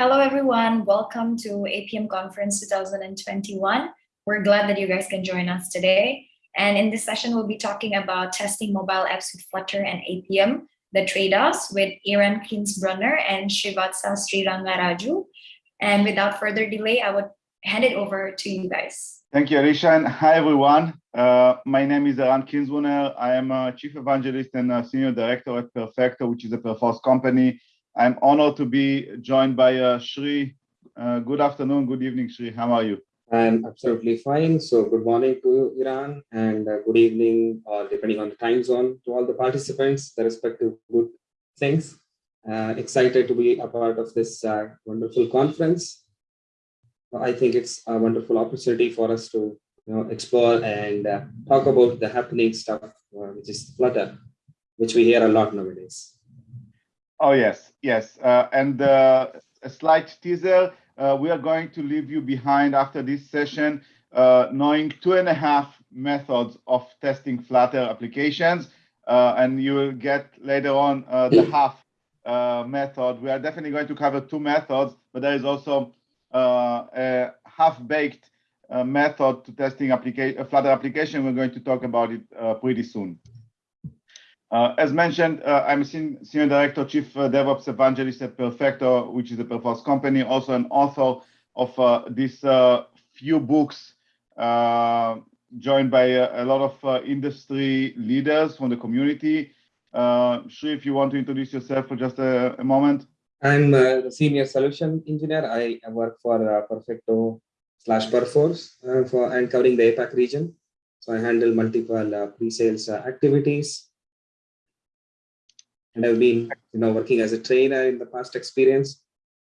Hello, everyone. Welcome to Appium Conference 2021. We're glad that you guys can join us today. And in this session, we'll be talking about testing mobile apps with Flutter and Appium, the trade-offs with Eran Kinsbruner and Srivatsa Srirangaraju. And without further delay, I would hand it over to you guys. Thank you, Alicia, and hi, everyone. Uh, my name is Eran Kinsbruner. I am a Chief Evangelist and a Senior Director at Perfecto, which is a Perforce company. I'm honored to be joined by uh, Shri. Uh, good afternoon, good evening, Shri. How are you? I'm absolutely fine. So good morning to Eran and uh, good evening, or depending on the time zone, to all the participants, the respective good things. Uh, excited to be a part of this uh, wonderful conference. I think it's a wonderful opportunity for us to you know, explore and uh, talk about the happening stuff, uh, which is Flutter, which we hear a lot nowadays. Oh, yes, yes. Uh, and uh, a slight teaser, uh, we are going to leave you behind after this session, uh, knowing two and a half methods of testing Flutter applications. and you will get later on the half method. We are definitely going to cover two methods, but there is also uh, a half-baked uh, method to testing applica a Flutter application. We're going to talk about it uh, pretty soon. As mentioned, I'm Senior Director, Chief DevOps Evangelist at Perfecto, which is a Perforce company, also an author of these few books joined by a, a lot of uh, industry leaders from the community. Uh, Shri, if you want to introduce yourself for just a, a moment. I'm a senior solution engineer. I work for uh, Perfecto slash Perforce uh, for and covering the APAC region. So I handle multiple uh, pre-sales uh, activities. And I've been, you know, working as a trainer in the past experience,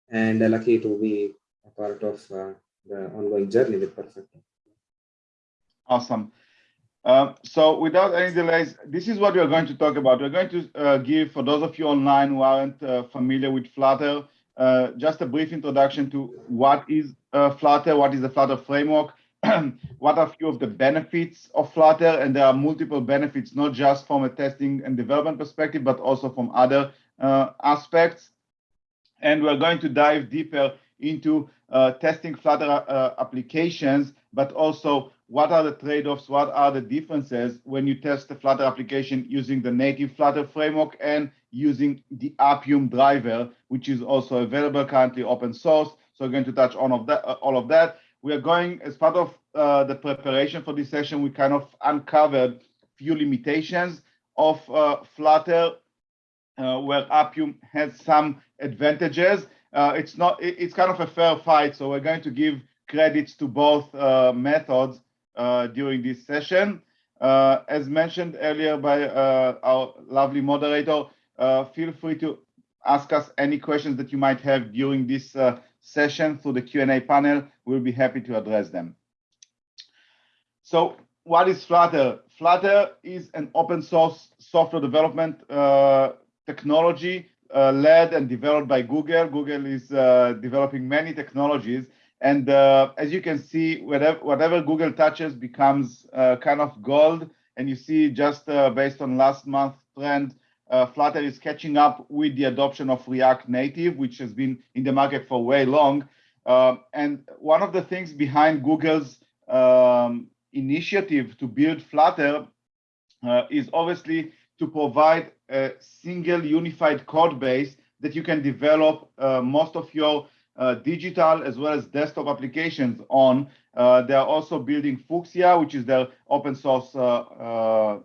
and lucky to be a part of uh, the ongoing journey with Perfecto. Awesome. Um, so without any delays, this is what we're going to talk about. We're going to uh, give, for those of you online who aren't uh, familiar with Flutter, uh, just a brief introduction to what is uh, Flutter, what is the Flutter framework, what are a few of the benefits of Flutter, and there are multiple benefits, not just from a testing and development perspective, but also from other uh, aspects. And we're going to dive deeper into uh, testing Flutter applications, but also what are the trade-offs, what are the differences when you test the Flutter application using the native Flutter framework and using the Appium driver, which is also available currently open source. So we're going to touch on of that, uh, all of that. We are going, as part of uh, the preparation for this session, we kind of uncovered few limitations of uh, Flutter, uh, where Appium has some advantages. Uh, it's not, it, it's kind of a fair fight. So we're going to give credits to both uh, methods uh, during this session. Uh, as mentioned earlier by uh, our lovely moderator, feel free to ask us any questions that you might have during this session through the Q&A panel. We'll be happy to address them. So what is Flutter? Flutter is an open source software development uh, technology uh, led and developed by Google. Google is uh, developing many technologies and uh, as you can see, whatever, whatever Google touches becomes uh, kind of gold. And you see just uh, based on last month trend, uh, Flutter is catching up with the adoption of React Native, which has been in the market for way long. Uh, and one of the things behind Google's um, initiative to build Flutter uh, is obviously to provide a single unified code base that you can develop most of your uh, digital as well as desktop applications on. Uh, they are also building Fuchsia, which is their open source uh,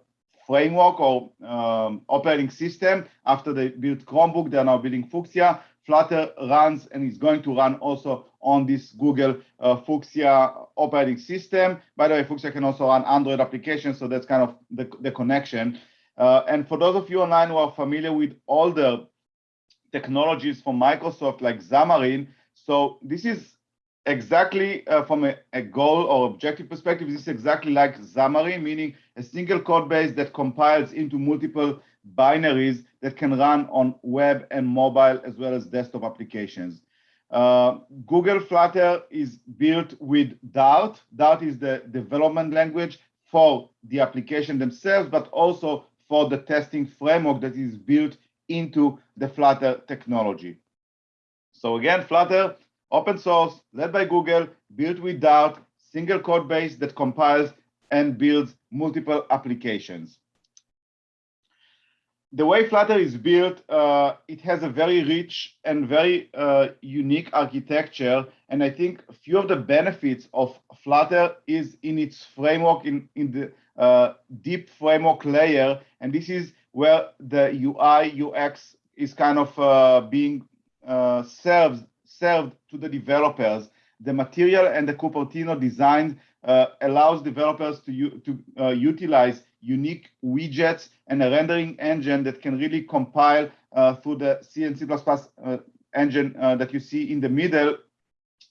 framework or um, operating system. After they built Chromebook, they are now building Fuchsia. Flutter runs and is going to run also on this Google uh, Fuchsia operating system. By the way, Fuchsia can also run Android applications, so that's kind of the, the connection. Uh, and for those of you online who are familiar with all the technologies from Microsoft like Xamarin. So this is exactly uh, from a, a, goal or objective perspective, this is exactly like Xamarin, meaning a single code base that compiles into multiple binaries that can run on web and mobile as well as desktop applications. Uh, Google Flutter is built with Dart. Dart is the development language for the application themselves, but also for the testing framework that is built into the Flutter technology. So again, Flutter, open source, led by Google, built with Dart, single code base that compiles and builds multiple applications. The way Flutter is built, uh, it has a very rich and very uh, unique architecture. And I think a few of the benefits of Flutter is in its framework, in, in the uh, deep framework layer. And this is where the UI, UX is kind of uh, being uh, served, served to the developers. The material and the Cupertino design uh, allows developers to, to utilize unique widgets and a rendering engine that can really compile uh, through the C and C++ uh, engine uh, that you see in the middle,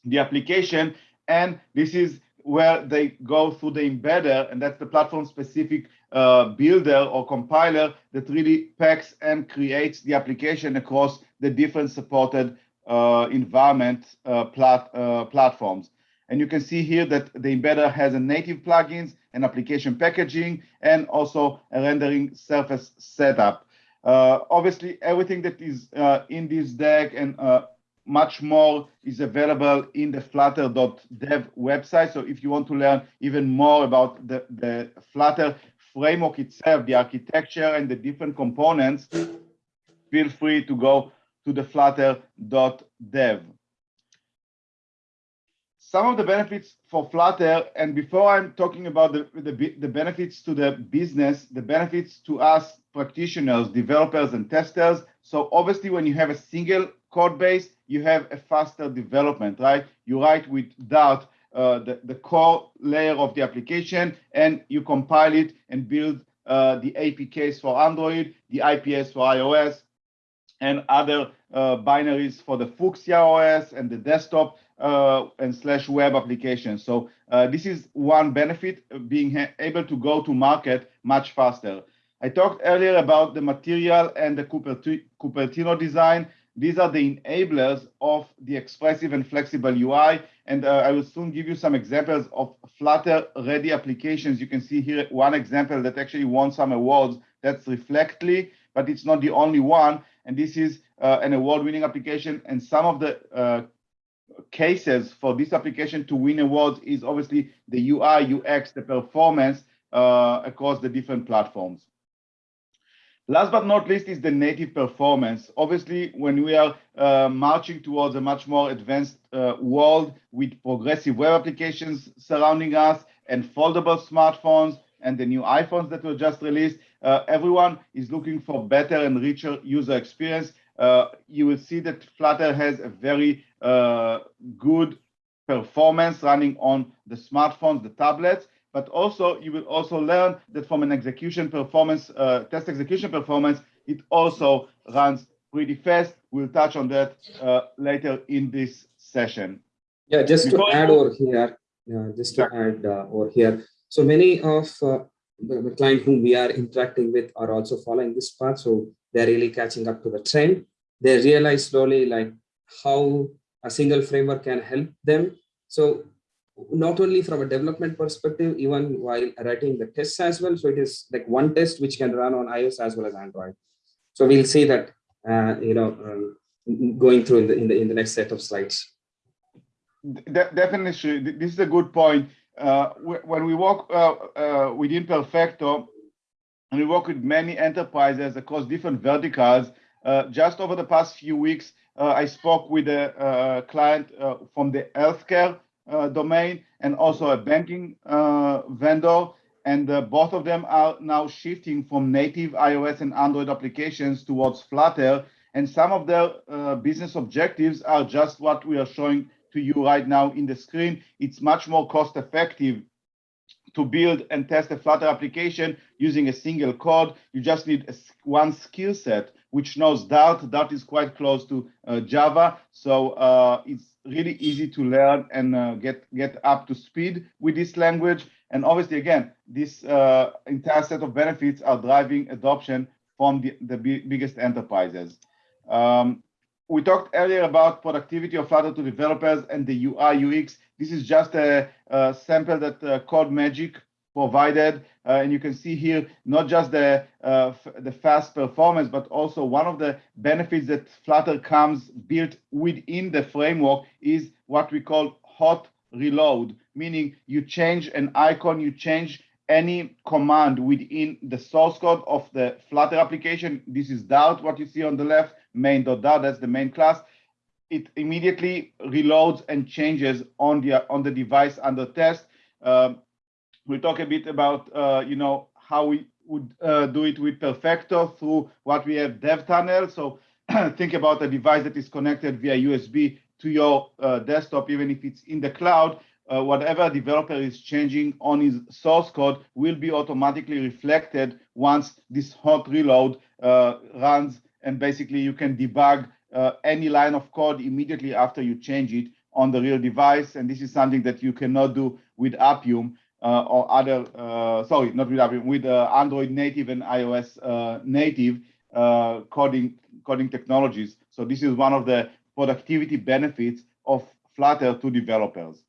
the application. And this is where they go through the embedder, and that's the platform-specific uh, builder or compiler that really packs and creates the application across the different supported uh, environment uh, plat platforms. And you can see here that the embedder has a native plugins and application packaging and also a rendering surface setup. Uh, obviously, everything that is uh, in this deck and uh, much more is available in the flutter.dev website. So if you want to learn even more about the, the Flutter framework itself, the architecture and the different components, feel free to go to the flutter.dev some of the benefits for Flutter, and before I'm talking about the, the, the, benefits to the business, the benefits to us practitioners, developers, and testers. So obviously, when you have a single code base, you have a faster development, right? You write with Dart, uh, the, the core layer of the application, and you compile it and build uh, the APKs for Android, the IPS for iOS, and other uh, binaries for the Fuchsia OS and the desktop uh, and slash web applications. So uh, this is one benefit being able to go to market much faster. I talked earlier about the material and the Cupertino design. These are the enablers of the expressive and flexible UI. And uh, I will soon give you some examples of Flutter ready applications. You can see here one example that actually won some awards. That's Reflectly, but it's not the only one. And this is uh, an award-winning application. And some of the uh, cases for this application to win awards is obviously the UI, UX, the performance uh, across the different platforms. Last but not least is the native performance. Obviously, when we are uh, marching towards a much more advanced uh, world with progressive web applications surrounding us and foldable smartphones and the new iPhones that were just released, uh, everyone is looking for better and richer user experience. Uh, you will see that Flutter has a very uh, good performance running on the smartphones, the tablets, but also you will also learn that from an execution performance, uh, test execution performance, it also runs pretty fast. We'll touch on that uh, later in this session. Yeah, just Before to add over here, yeah, just to add uh, over here. So many of uh, the, the client whom we are interacting with are also following this path. So they're really catching up to the trend. They realize slowly like how a single framework can help them. So not only from a development perspective, even while writing the tests as well. So it is like one test which can run on iOS as well as Android. So we'll see that, uh, you know, um, going through in the, in the in the next set of slides. De definitely, this is a good point. Uh, when we work uh, uh, within Perfecto, and we work with many enterprises across different verticals, uh, just over the past few weeks, uh, I spoke with a, client from the healthcare domain and also a banking vendor. And both of them are now shifting from native iOS and Android applications towards Flutter. And some of their business objectives are just what we are showing to you right now in the screen. It's much more cost effective to build and test a Flutter application using a single code. You just need a, one skill set which knows Dart. Dart is quite close to uh, Java, so uh, it's really easy to learn and uh, get get up to speed with this language. And obviously, again, this uh, entire set of benefits are driving adoption from the, the biggest enterprises. Um, we talked earlier about productivity of Flutter to developers and the UI UX. This is just a, a sample that uh, Codemagic provided. Uh, and you can see here not just the uh, the fast performance, but also one of the benefits that Flutter comes built within the framework is what we call hot reload, meaning you change an icon, you change any command within the source code of the Flutter application. This is Dart, what you see on the left, main.dart, that's the main class. It immediately reloads and changes on the on the device under test. Um, we'll talk a bit about uh, you know how we would uh, do it with Perfecto through what we have dev tunnel. So think about a device that is connected via USB to your uh, desktop, even if it's in the cloud. Uh, whatever developer is changing on his source code will be automatically reflected once this hot reload uh, runs, and basically you can debug uh, any line of code immediately after you change it on the real device. And this is something that you cannot do with Appium uh, or other, uh, sorry, not with Appium, with uh, Android native and iOS native coding, coding technologies. So this is one of the productivity benefits of Flutter to developers.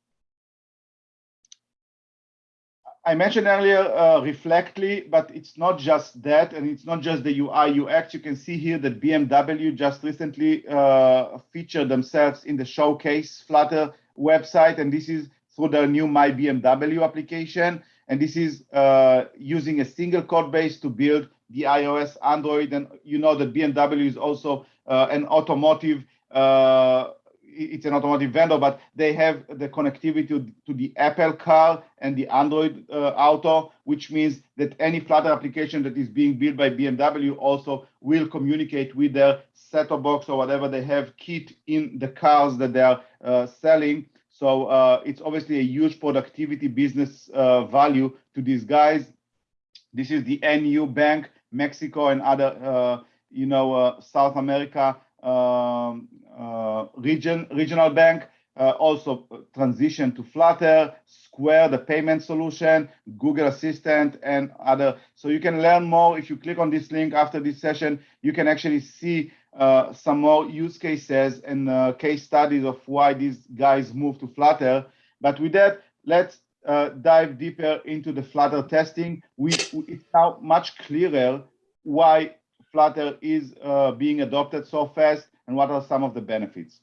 I mentioned earlier uh, Reflectly, but it's not just that, and it's not just the UI UX. You can see here that BMW just recently uh, featured themselves in the Showcase Flutter website, and this is through their new My BMW application. And this is uh, using a single code base to build the iOS, Android, and you know that BMW is also uh, an automotive uh, it's an automotive vendor, but they have the connectivity to, the Apple car and the Android uh, Auto, which means that any Flutter application that is being built by BMW also will communicate with their set-top box or whatever they have kit in the cars that they are uh, selling. So uh, it's obviously a huge productivity business uh, value to these guys. This is the Nubank, Mexico and other, uh, you know, uh, South America um, region, regional bank, uh, also transition to Flutter, Square, the payment solution, Google Assistant, and other. So you can learn more if you click on this link after this session. You can actually see uh, some more use cases and uh, case studies of why these guys moved to Flutter. But with that, let's uh, dive deeper into the Flutter testing. We, it's now much clearer why Flutter is uh, being adopted so fast and what are some of the benefits.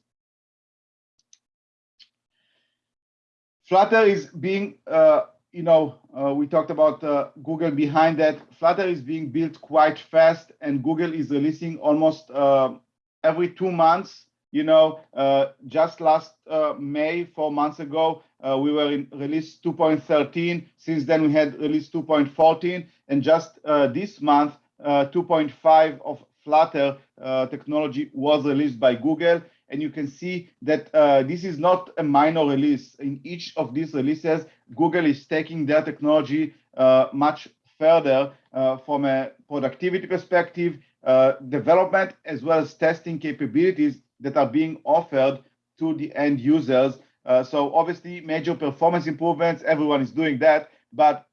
Flutter is being, uh, you know, uh, we talked about uh, Google behind that. Flutter is being built quite fast and Google is releasing almost uh, every two months. You know, uh, just last May, four months ago, we were in release 2.13. Since then, we had release 2.14. And just this month, 2.5 of Flutter uh, technology was released by Google. And you can see that uh, this is not a minor release. In each of these releases, Google is taking their technology uh, much further uh, from a productivity perspective, uh, development, as well as testing capabilities that are being offered to the end users. Uh, so obviously major performance improvements, everyone is doing that, but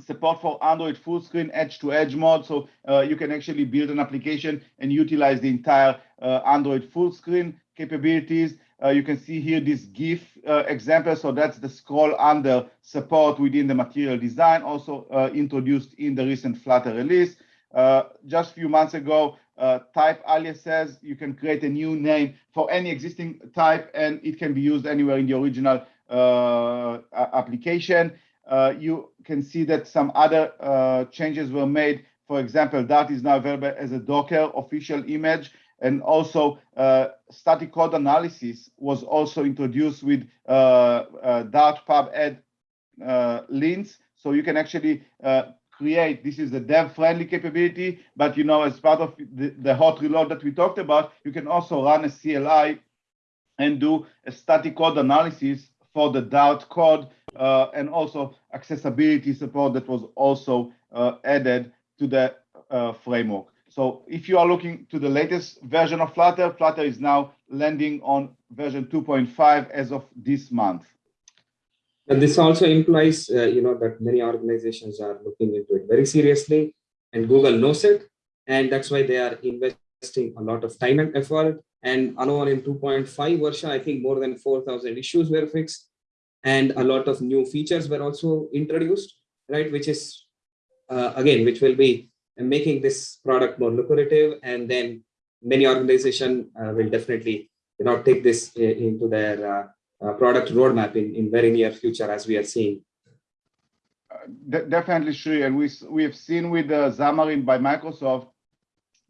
support for Android full screen edge to edge mode. So uh, you can actually build an application and utilize the entire uh, Android full screen capabilities. Uh, you can see here this GIF uh, example. So that's the scroll under support within the material design, also uh, introduced in the recent Flutter release. Uh, just a few months ago, type aliases, you can create a new name for any existing type and it can be used anywhere in the original application uh, you can see that some other uh, changes were made. For example, Dart is now available as a Docker official image. And also uh, static code analysis was also introduced with uh, uh, Dart pub add uh, lints. So you can actually create, this is the dev friendly capability, but you know, as part of the, the hot reload that we talked about, you can also run a CLI and do a static code analysis for the Dart code uh, and also accessibility support that was also uh, added to the uh, framework. So if you are looking to the latest version of Flutter, Flutter is now landing on version 2.5 as of this month. And this also implies, uh, you know, that many organizations are looking into it very seriously, and Google knows it, and that's why they are investing a lot of time and effort. And Anuan in 2.5 version, I think more than 4,000 issues were fixed, and a lot of new features were also introduced. right? Which is, uh, again, which will be making this product more lucrative. And then many organization uh, will definitely, you know, take this uh, into their uh, product roadmap in, in very near future, as we are seeing. De definitely, Sri. And we, we have seen with uh, Xamarin by Microsoft,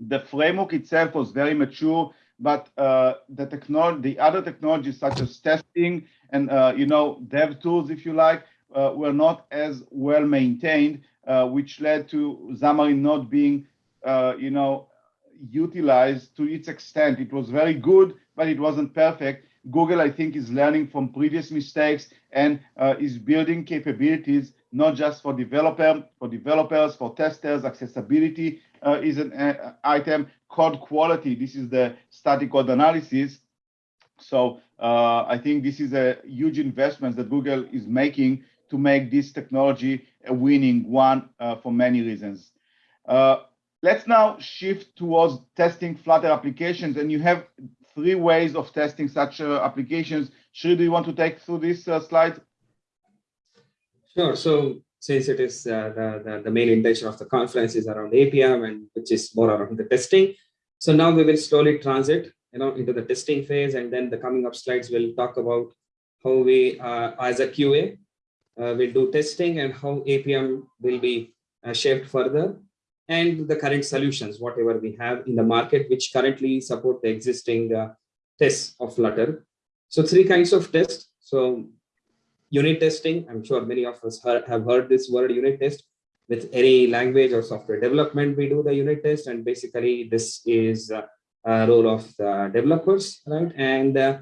the framework itself was very mature but uh, the technology, the other technologies such as testing and uh, you know dev tools, if you like, uh, were not as well maintained, uh, which led to Xamarin not being uh, you know utilized to its extent. It was very good, but it wasn't perfect. Google, I think, is learning from previous mistakes and uh, is building capabilities not just for developer, for developers, for testers, accessibility, uh, is an uh, item. Code quality, this is the static code analysis. So uh, I think this is a huge investment that Google is making to make this technology a winning one uh, for many reasons. Uh, let's now shift towards testing Flutter applications. And you have three ways of testing such uh, applications. Shri, do you want to take through this slide? Sure. So since it is uh, the, the, the, main intention of the conference is around Appium and which is more around the testing. So now we will slowly transit you know, into the testing phase and then the coming up slides will talk about how we uh, as a QA uh, will do testing and how APM will be uh, shaped further and the current solutions, whatever we have in the market, which currently support the existing uh, tests of Flutter. So three kinds of tests. So unit testing. I'm sure many of us have heard this word unit test. With any language or software development, we do the unit test. And basically, this is a, role of the developers, right? And uh,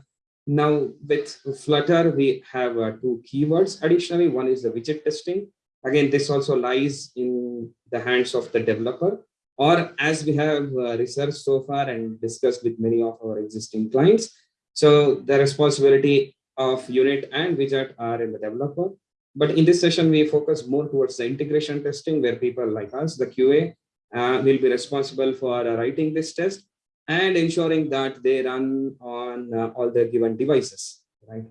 now with Flutter, we have uh, two keywords. Additionally, one is the widget testing. Again, this also lies in the hands of the developer. Or as we have uh, researched so far and discussed with many of our existing clients, so the responsibility of unit and widget are in the developer. But in this session, we focus more towards the integration testing where people like us, the QA, uh, will be responsible for writing this test and ensuring that they run on uh, all the given devices. Right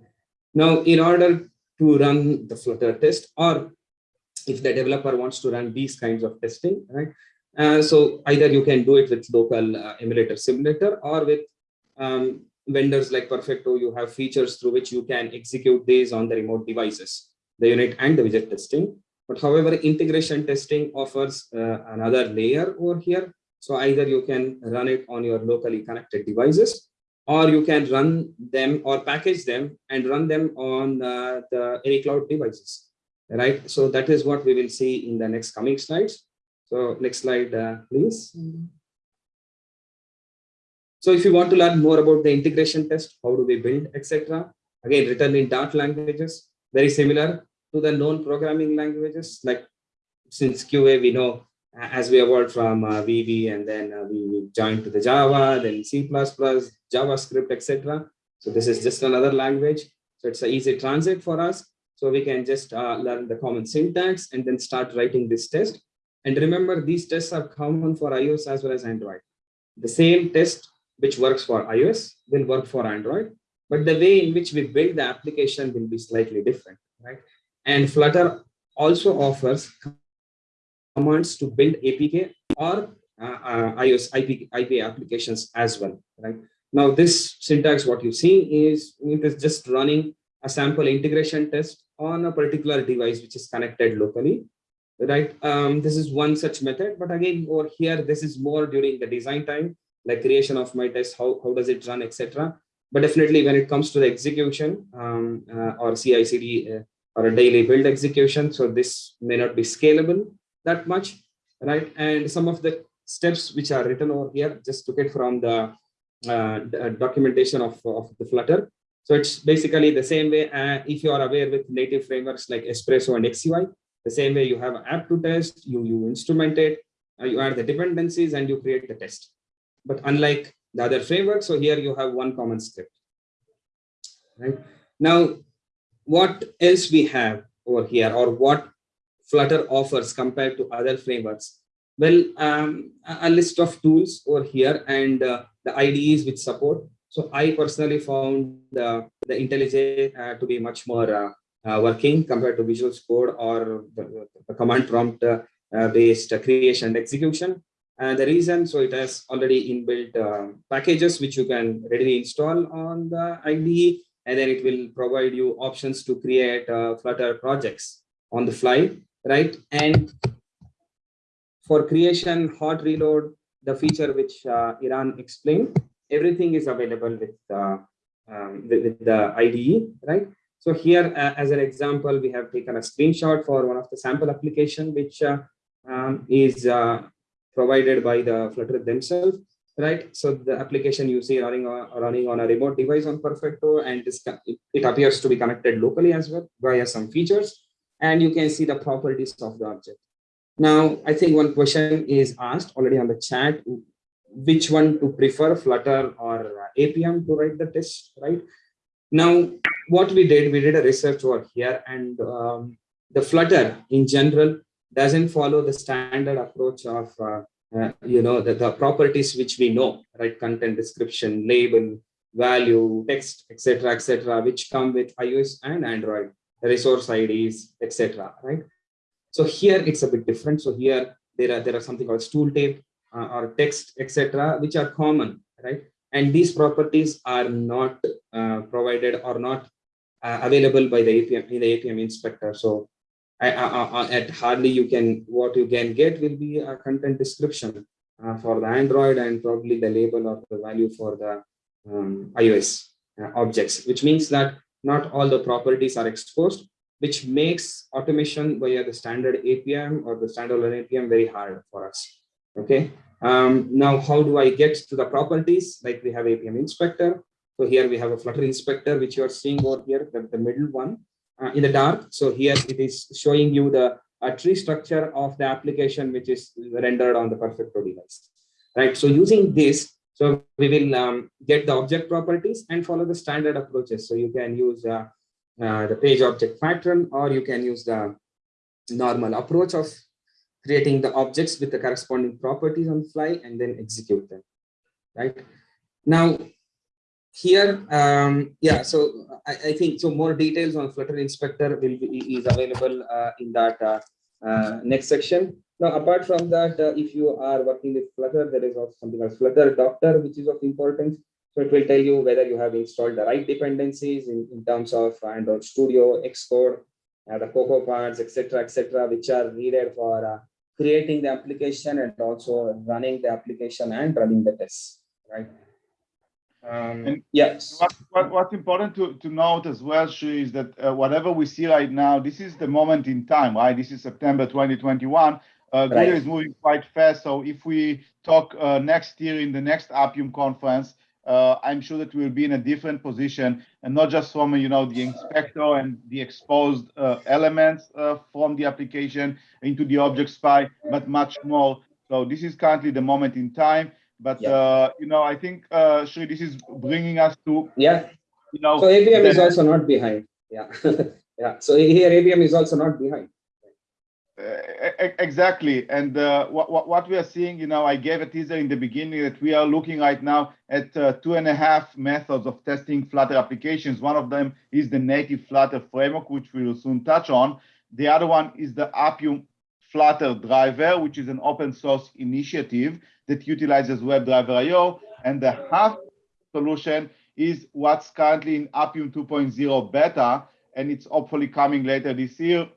now, in order to run the Flutter test, or if the developer wants to run these kinds of testing, right? Uh, so either you can do it with local uh, emulator simulator or with um, vendors like Perfecto, you have features through which you can execute these on the remote devices, the unit and the widget testing. But however, integration testing offers uh, another layer over here. So either you can run it on your locally connected devices, or you can run them or package them and run them on uh, the any cloud devices, right? So that is what we will see in the next coming slides. So next slide, uh, please. Mm -hmm. So if you want to learn more about the integration test, how do we build, etc. Again, written in Dart languages, very similar to the known programming languages. Like since QA, we know as we evolved from uh, VB and then uh, we joined to the Java, then C++, JavaScript, etc. So this is just another language. So it's an easy transit for us. So we can just uh, learn the common syntax and then start writing this test. And remember, these tests are common for iOS as well as Android. The same test which works for iOS will work for Android, but the way in which we build the application will be slightly different, right? And Flutter also offers commands to build APK or uh, uh, iOS IP, IP applications as well, right? Now, this syntax, what you see is it is just running a sample integration test on a particular device which is connected locally, right? Um, this is one such method, but again, over here, this is more during the design time like creation of my test, how, how does it run, etc. But definitely when it comes to the execution um, uh, or CI/CD uh, or a daily build execution, so this may not be scalable that much, right? And some of the steps which are written over here, just took it from the, uh, uh, documentation of, of the Flutter. So it's basically the same way, uh, if you are aware with native frameworks like Espresso and XUI, the same way you have an app to test, you, you instrument it, uh, you add the dependencies and you create the test. But unlike the other framework, so here you have one common script. Right now, what else we have over here, or what Flutter offers compared to other frameworks? Well, um, a list of tools over here and uh, the IDEs which support. So I personally found uh, the IntelliJ uh, to be much more uh, uh, working compared to Visual Code or the, the command prompt uh, based creation and execution. And the reason, so it has already inbuilt uh, packages which you can readily install on the IDE, and then it will provide you options to create uh, Flutter projects on the fly, right? And for creation, hot reload, the feature which uh, Eran explained, everything is available with, uh, um, with, with, the IDE, right? So here, uh, as an example, we have taken a screenshot for one of the sample application, which uh, um, is uh, provided by the Flutter themselves, right? So the application you see running on, running on a remote device on Perfecto, and it appears to be connected locally as well via some features, and you can see the properties of the object. Now, I think one question is asked already on the chat, which one to prefer, Flutter or Appium to write the test, right? Now, what we did, we did a research over here and um, the Flutter in general doesn't follow the standard approach of, uh, uh, you know, the, the properties which we know, right? Content description, label, value, text, etc., etc., which come with iOS and Android, resource IDs, etc., right? So here it's a bit different. So here there are there are something called tooltip uh, or text, etc., which are common, right? And these properties are not uh, provided or not uh, available by the Appium in the Appium inspector. So at hardly you can what you can get will be a content description uh, for the Android and probably the label or the value for the um, iOS uh, objects, which means that not all the properties are exposed, which makes automation via the standard Appium or the standalone Appium very hard for us. Okay. Um, now, how do I get to the properties? Like we have Appium inspector. So here we have a Flutter inspector, which you are seeing over here, the, the middle one uh, in the dark. So here it is showing you the tree structure of the application, which is rendered on the Perfecto device. Right. So using this, so we will um, get the object properties and follow the standard approaches. So you can use uh, uh, the page object pattern, or you can use the normal approach of creating the objects with the corresponding properties on fly and then execute them. Right. Now, here, um, yeah, so I, I, think so more details on Flutter Inspector will be is available uh, in that uh, uh, next section. Now, apart from that, uh, if you are working with Flutter, there is also something called Flutter Doctor, which is of importance. So it will tell you whether you have installed the right dependencies in, in terms of Android Studio, Xcode, uh, the CocoaPods, etc., etc., which are needed for uh, creating the application and also running the application and running the tests, right? Um, and yes. What, what, what's important to, to note as well, Sri, is that uh, whatever we see right now, this is the moment in time, right? This is September 2021. Uh, right. is moving quite fast. So if we talk uh, next year in the next Appium conference, uh, I'm sure that we'll be in a different position and not just from, you know, the inspector and the exposed uh, elements uh, from the application into the object spy, but much more. So this is currently the moment in time. But yeah. uh, you know, I think uh, Sri, this is bringing us to yeah. You know, so Appium is also not behind. Yeah, yeah. So here Appium is also not behind. Uh, exactly, and uh, what what we are seeing, you know, I gave a teaser in the beginning that we are looking right now at uh, two and a half methods of testing Flutter applications. One of them is the native Flutter framework, which we will soon touch on. The other one is the Appium Flutter driver, which is an open source initiative that utilizes WebDriver IO. And the half solution is what's currently in Appium 2.0 beta, and it's hopefully coming later this year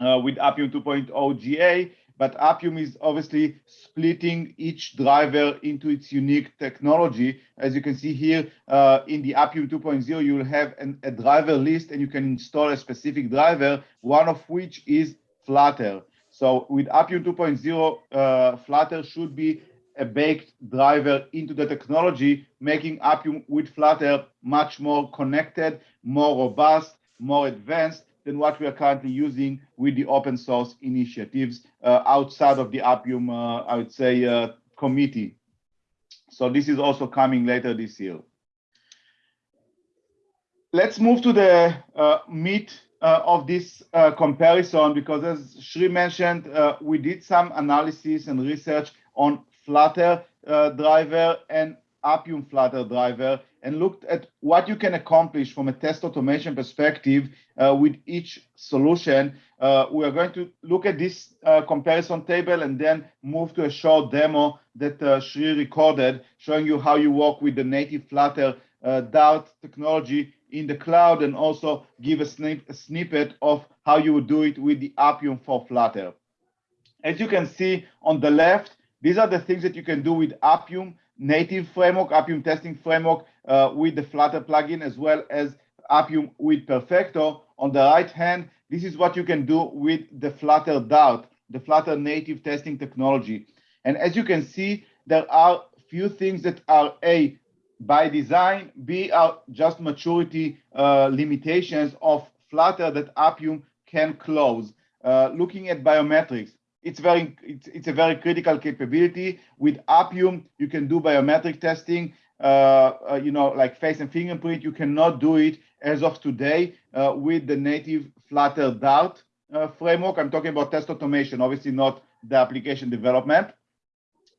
uh, with Appium 2.0 GA. But Appium is obviously splitting each driver into its unique technology. As you can see here uh, in the Appium 2.0, you will have an, a driver list and you can install a specific driver, one of which is Flutter. So with Appium 2.0, uh, Flutter should be a baked driver into the technology, making Appium with Flutter much more connected, more robust, more advanced than what we are currently using with the open source initiatives uh, outside of the Appium, uh, I would say, uh, committee. So this is also coming later this year. Let's move to the uh, meat uh, of this uh, comparison because as Shri mentioned, uh, we did some analysis and research on Flutter uh, driver and Appium Flutter driver. and looked at what you can accomplish from a test automation perspective uh, with each solution. Uh, we are going to look at this comparison table and then move to a short demo that Shri recorded, showing you how you work with the native Flutter Dart technology in the cloud and also give a, snip a snippet of how you would do it with the Appium for Flutter. As you can see on the left, these are the things that you can do with Appium native framework, Appium testing framework uh, with the Flutter plugin, as well as Appium with Perfecto. On the right hand, this is what you can do with the Flutter Dart, the Flutter native testing technology. And as you can see, there are few things that are A, by design, B, are just maturity uh, limitations of Flutter that Appium can close. Uh, looking at biometrics, it's very it's, it's a very critical capability. With appium you can do biometric testing uh, uh, you know like face and fingerprint. You cannot do it as of today uh, with the native flutter dart uh, framework. I'm talking about test automation obviously not the application development.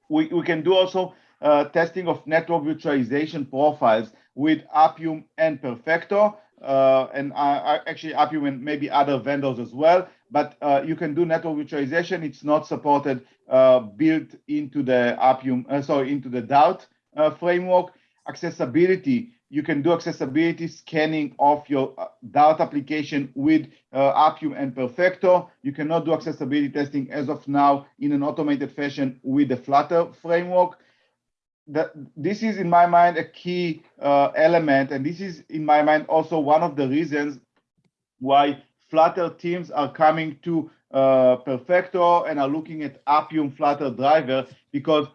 We, we can do also uh, testing of network virtualization profiles with appium and perfecto uh, and actually appium and maybe other vendors as well but uh, you can do network virtualization. It's not supported uh, built into the Appium, uh, sorry, into the Dart uh, framework. Accessibility, you can do accessibility scanning of your uh, Dart application with uh, Appium and Perfecto. You cannot do accessibility testing as of now in an automated fashion with the Flutter framework. That, this is, in my mind, a key element, and this is, in my mind, also one of the reasons why Flutter teams are coming to uh, Perfecto and are looking at Appium Flutter driver because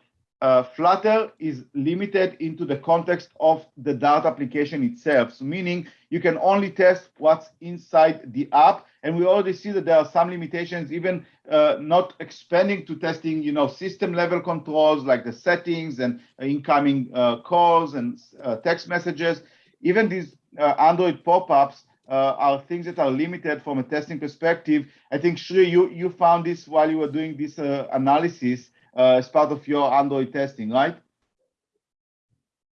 uh, Flutter is limited into the context of the Dart application itself. So meaning you can only test what's inside the app. And we already see that there are some limitations, even uh, not expanding to testing, you know, system level controls like the settings and incoming uh, calls and uh, text messages. Even these uh, Android pop-ups uh, are things that are limited from a testing perspective. I think Shri, you you found this while you were doing this uh, analysis uh, as part of your Android testing, right?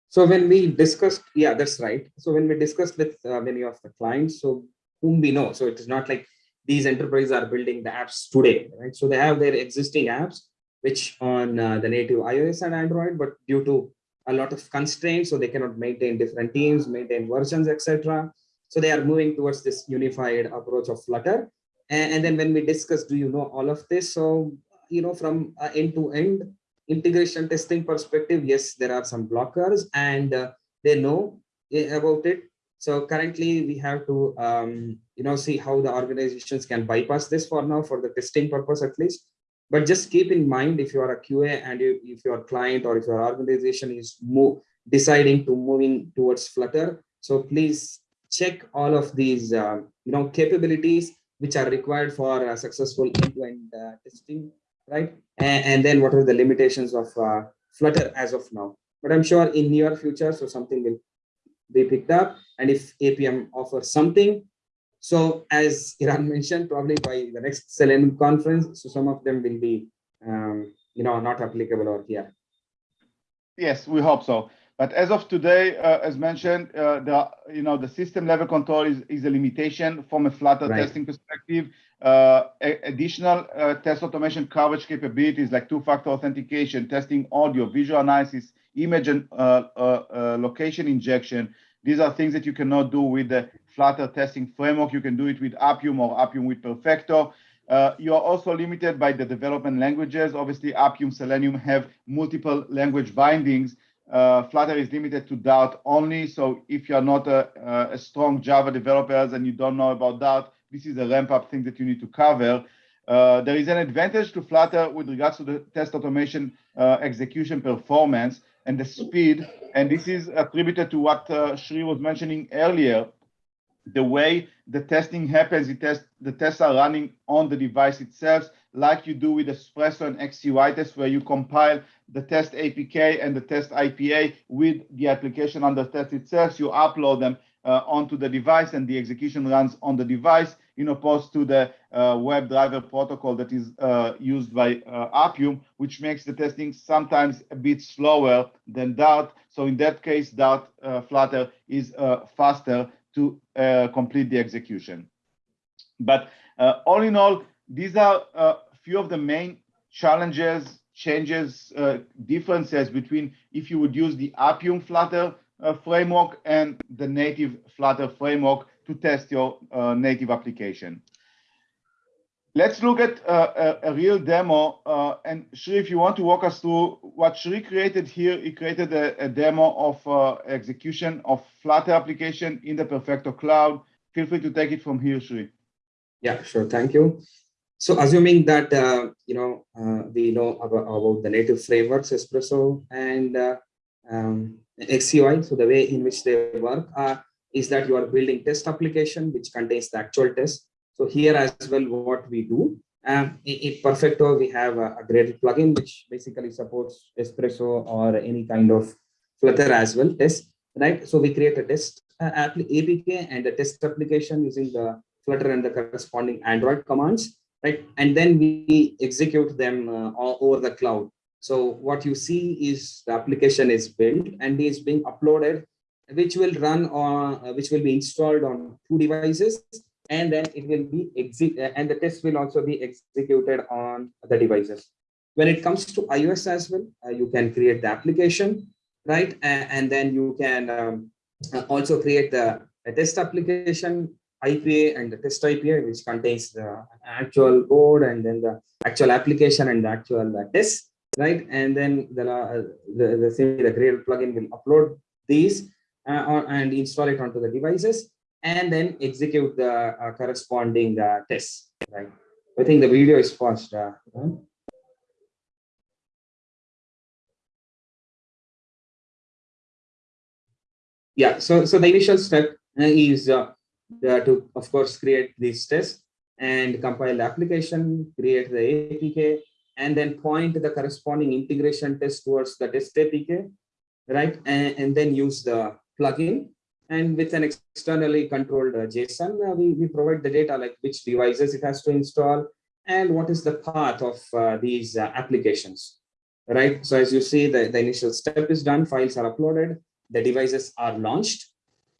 So when we discussed, yeah, that's right. So when we discussed with uh, many of the clients, so whom we know, so it is not like these enterprises are building the apps today, right? So they have their existing apps, which on uh, the native iOS and Android, but due to a lot of constraints, so they cannot maintain different teams, maintain versions, etc. So they are moving towards this unified approach of Flutter. And, and then when we discuss, do you know all of this? So, you know, from end-to-end integration testing perspective, yes, there are some blockers and uh, they know about it. So currently we have to, um, you know, see how the organizations can bypass this for now for the testing purpose at least. But just keep in mind if you are a QA and you, if your client or if your organization is move, deciding to moving towards Flutter, so please check all of these uh, you know capabilities which are required for uh, successful end-to-end -end, uh, testing right? And, and, then what are the limitations of uh, flutter as of now? But i'm sure in near future so something will be picked up. And if appium offers something so as eran mentioned probably by the next selenium conference so some of them will be um, you know not applicable or here. Yes we hope so but as of today, uh, as mentioned, uh, the you know the system level control is, is a limitation from a Flutter right. testing perspective. Uh, additional uh, test automation coverage capabilities like two-factor authentication, testing audio, visual analysis, image and uh, uh, location injection. These are things that you cannot do with the Flutter testing framework. You can do it with Appium or Appium with Perfecto. Uh, you are also limited by the development languages. Obviously, Appium, Selenium have multiple language bindings, uh, Flutter is limited to Dart only. So if you're not a, a, strong Java developer and you don't know about Dart, this is a ramp up thing that you need to cover. Uh, there is an advantage to Flutter with regards to the test automation uh, execution performance and the speed. And this is attributed to what uh, Shri was mentioning earlier. The way the testing happens, test, the tests are running on the device itself like you do with Espresso and XUI test, where you compile the test APK and the test IPA with the application under test itself. You upload them uh, onto the device and the execution runs on the device. in opposed to the uh, WebDriver protocol that is uh, used by uh, Appium, which makes the testing sometimes a bit slower than Dart. So in that case, Dart uh, Flutter is uh, faster to complete the execution. But all in all, these are a few of the main challenges, changes, differences between if you would use the Appium Flutter uh, framework and the native Flutter framework to test your uh, native application. Let's look at uh, a, a, real demo. Uh, and Shri, if you want to walk us through what Shri created here, he created a, a demo of uh, execution of Flutter application in the Perfecto Cloud. Feel free to take it from here, Shri. Yeah, sure. Thank you. So assuming that, uh, you know, we know about, about, the native frameworks, Espresso and um, XCUI. So the way in which they work is that you are building test application which contains the actual test. So here as well, what we do, um, in, Perfecto, we have a, a plugin which basically supports Espresso or any kind of Flutter as well test, right? So we create a test uh, APK and a test application using the Flutter and the corresponding Android commands, right? And then we execute them uh, all over the cloud. So what you see is the application is built and is being uploaded, which will run on, uh, which will be installed on two devices, and then it will be exit, and the test will also be executed on the devices. When it comes to iOS as well, uh, you can create the application, right? And, and then you can um, uh, also create the test application IPA and the test IPA, which contains the actual code and then the actual application and the actual uh, test right? And then the, uh, the, the, the Gradle plugin will upload these uh, and install it onto the devices and then execute the uh, corresponding uh, tests, right? I think the video is paused. Uh, yeah, so, so the initial step uh, is uh, to, of course, create these tests and compile the application, create the APK, and then point the corresponding integration test towards the test APK, right? And, and then use the plugin. And with an externally controlled uh, JSON, uh, we, we provide the data like which devices it has to install and what is the path of uh, these applications, right? So as you see, the, the initial step is done, files are uploaded, the devices are launched.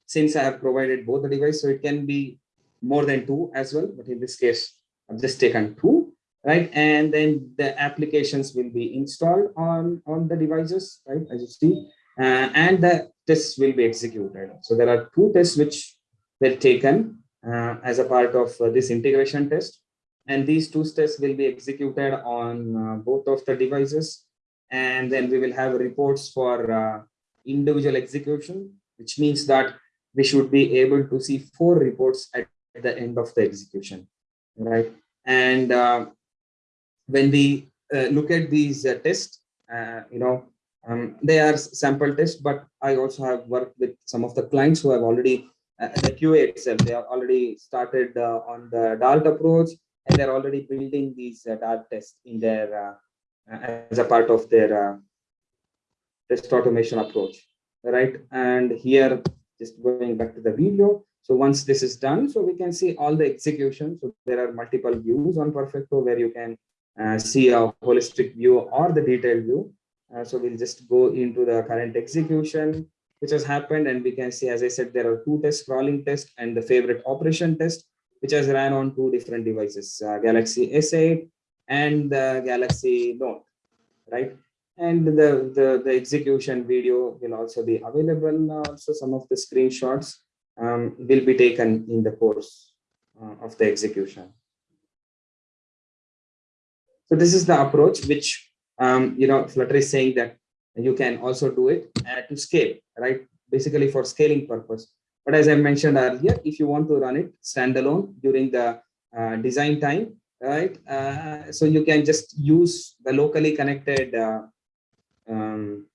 Since I have provided both the device, so it can be more than two as well, but in this case, I've just taken two right? And then the applications will be installed on, on the devices, right, as you see, uh, and the tests will be executed. So there are two tests which were taken uh, as a part of uh, this integration test. And these two tests will be executed on uh, both of the devices. And then we will have reports for uh, individual execution, which means that we should be able to see four reports at the end of the execution, right? And when we uh, look at these uh, tests, uh, you know, um, they are sample tests, but I also have worked with some of the clients who have already, uh, the QA itself, they have already started uh, on the Dart approach, and they're already building these uh, Dart tests in their, as a part of their test automation approach, right? And here, just going back to the video, so once this is done, so we can see all the execution. So there are multiple views on Perfecto where you can uh, see a holistic view or the detailed view. Uh, so we'll just go into the current execution, which has happened. And we can see, as I said, there are two tests, crawling test and the favorite operation test, which has ran on two different devices, uh, Galaxy S8 and the Galaxy Note, right? And the, the, the execution video will also be available. Also, some of the screenshots um, will be taken in the course uh, of the execution. So this is the approach which, um, you know, Flutter is saying that you can also do it uh, to scale, right? Basically for scaling purpose. But as I mentioned earlier, if you want to run it standalone during the uh, design time, right? Uh, so you can just use the locally connected, uh, um,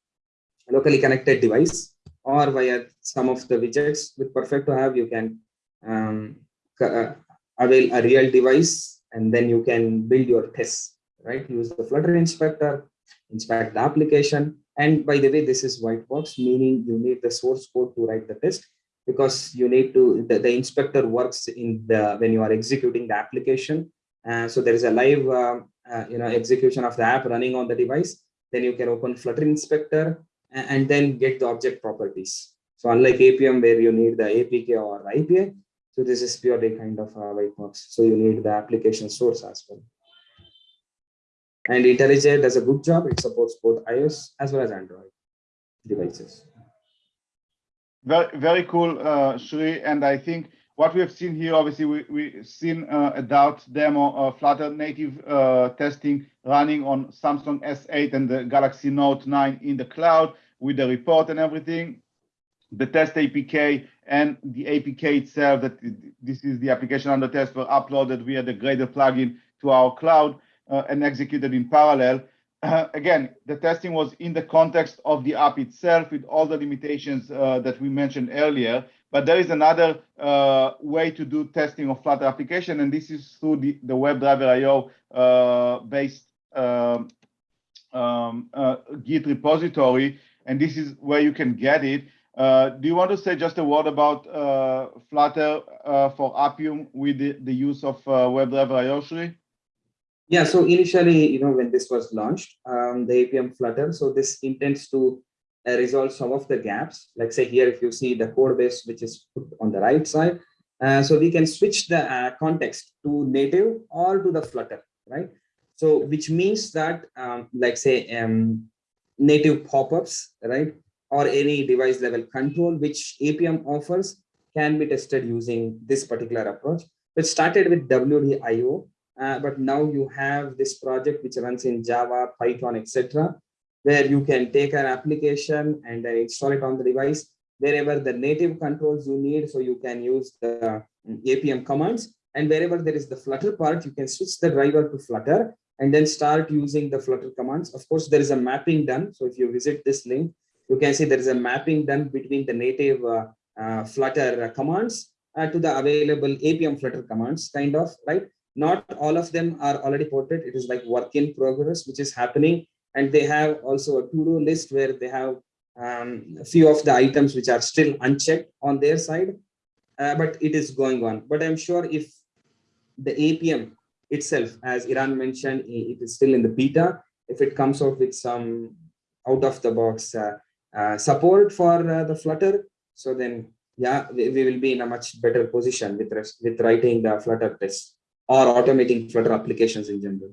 locally connected device or via some of the widgets with Perfecto have, you can um, uh, avail a real device and then you can build your tests right? Use the Flutter inspector, inspect the application. And by the way, this is white box, meaning you need the source code to write the test. because you need to, the, the inspector works in the, when you are executing the application. Uh, so there is a live, um, uh, you know, execution of the app running on the device. Then you can open Flutter Inspector and, and then get the object properties. So unlike Appium where you need the APK or IPA, so this is purely kind of a white box. So you need the application source as well. And IntelliJ does a good job. It supports both iOS as well as Android devices. Very, very cool, uh, Shri. And I think what we have seen here, obviously, we, we've seen uh, a Dart demo of Flutter native uh, testing running on Samsung S8 and the Galaxy Note 9 in the cloud with the report and everything. The test APK and the APK itself, that this is the application under test, were uploaded via the Gradle plugin to our cloud uh, and executed in parallel. Uh, again, the testing was in the context of the app itself with all the limitations uh, that we mentioned earlier. But there is another uh, way to do testing of Flutter application, and this is through the, the WebDriver IO uh, based um, um, uh, Git repository. And this is where you can get it. Uh, do you want to say just a word about uh, Flutter uh, for Appium with the, the use of WebDriver IO, Shri? Yeah, so initially, you know, when this was launched, um, the Appium Flutter, so this intends to uh, resolve some of the gaps. Like say here, if you see the code base, which is put on the right side, uh, so we can switch the uh, context to native or to the Flutter, right? So which means that, um, like say, um, native pop-ups, right? Or any device level control, which Appium offers, can be tested using this particular approach. It started with WDIO, uh, but now you have this project which runs in Java, Python, etc where you can take an application and install it on the device wherever the native controls you need. So you can use the Appium commands and wherever there is the Flutter part, you can switch the driver to Flutter and then start using the Flutter commands. Of course, there is a mapping done. So if you visit this link, you can see there is a mapping done between the native uh, uh, Flutter commands uh, to the available Appium Flutter commands kind of, right? Not all of them are already ported. It is like work in progress, which is happening and they have also a to-do list where they have um, a few of the items which are still unchecked on their side, uh, but it is going on. But I'm sure if the Appium itself, as Eran mentioned, it is still in the beta. If it comes out with some out of the box uh, uh, support for uh, the Flutter, so then yeah, we, we, will be in a much better position with with writing the Flutter test or automating Flutter applications in general.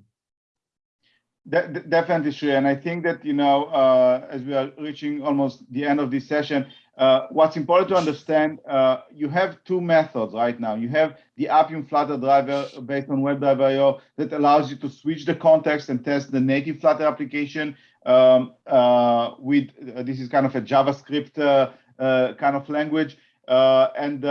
De definitely, Shri. And I think that, you know, uh, as we are reaching almost the end of this session, uh, what's important to understand, uh, you have two methods right now. You have the Appium Flutter driver based on WebDriver.io that allows you to switch the context and test the native Flutter application um, uh, with, uh, this is kind of a JavaScript uh, kind of language. and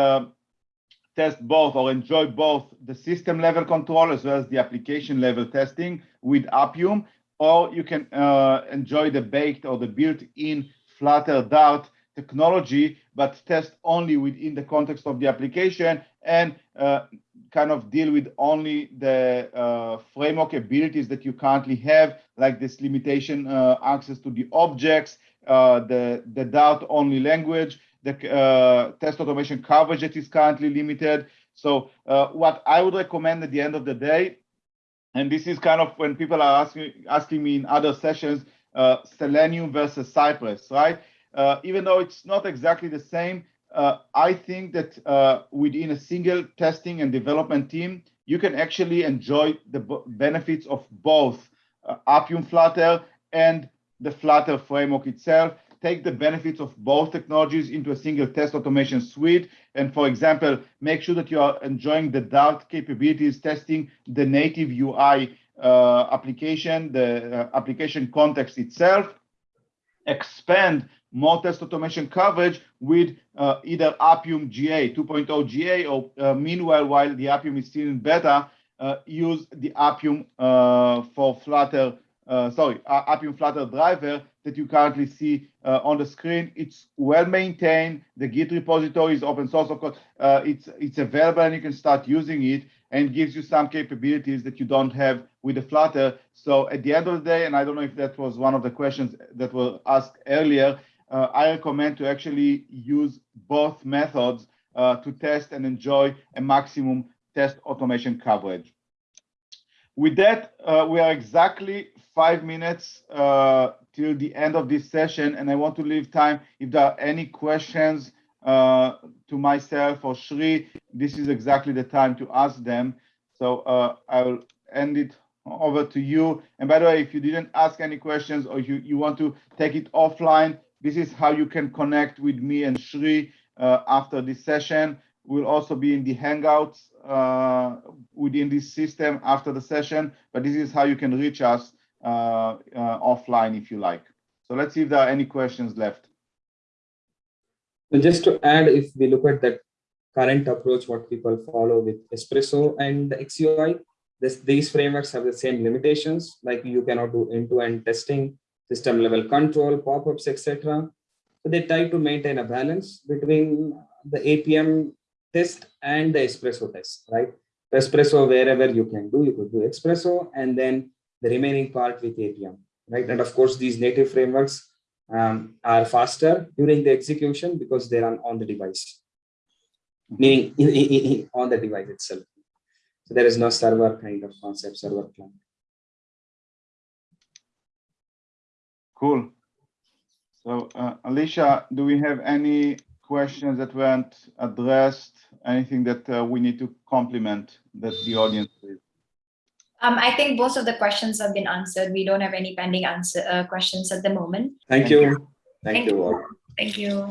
test both or enjoy both the system level control as well as the application level testing with Appium, or you can uh, enjoy the baked or the built-in Flutter Dart technology, but test only within the context of the application and uh, kind of deal with only the uh, framework abilities that you currently have, like this limitation uh, access to the objects, uh, the, the Dart only language, the uh, test automation coverage that is currently limited. So uh, what I would recommend at the end of the day, and this is kind of when people are asking asking me in other sessions, uh, Selenium versus Cypress, right? Uh, even though it's not exactly the same, uh, I think that uh, within a single testing and development team, you can actually enjoy the benefits of both Appium Flutter and the Flutter framework itself take the benefits of both technologies into a single test automation suite. And for example, make sure that you are enjoying the Dart capabilities, testing the native UI uh, application, the uh, application context itself, expand more test automation coverage with uh, either Appium GA 2.0 GA or uh, meanwhile, while the Appium is still in beta, uh, use the Appium uh, for Flutter uh, sorry, Appium Flutter driver that you currently see uh, on the screen. It's well maintained. The Git repository is open source, of course. Uh, it's it's available and you can start using it and gives you some capabilities that you don't have with the Flutter. So at the end of the day, and I don't know if that was one of the questions that were asked earlier, uh, I recommend to actually use both methods uh, to test and enjoy a maximum test automation coverage. With that, uh, we are exactly five minutes uh, till the end of this session, and I want to leave time if there are any questions uh, to myself or Shri. This is exactly the time to ask them. So uh, I will end it over to you. And by the way, if you didn't ask any questions or you, you want to take it offline, this is how you can connect with me and Shri uh, after this session. We'll also be in the Hangouts uh, within this system after the session, but this is how you can reach us Uh, uh, offline if you like. So let's see if there are any questions left. So just to add, if we look at that current approach, what people follow with Espresso and XCUI, this, these frameworks have the same limitations, like you cannot do end-to-end testing, system level control, pop-ups, etc. So they try to maintain a balance between the Appium test and the espresso test, right? Espresso, wherever you can do, you could do espresso, and then the remaining part with Appium, right? And of course, these native frameworks um, are faster during the execution because they run on the device, meaning in, in, in, on the device itself. So there is no server kind of concept, server client. Cool. So uh, Alicia, do we have any questions that weren't addressed? Anything that uh, we need to complement that the audience? Um, I think most of the questions have been answered. We don't have any pending answer uh, questions at the moment. Thank you. Thank, Thank you you. all. Thank you.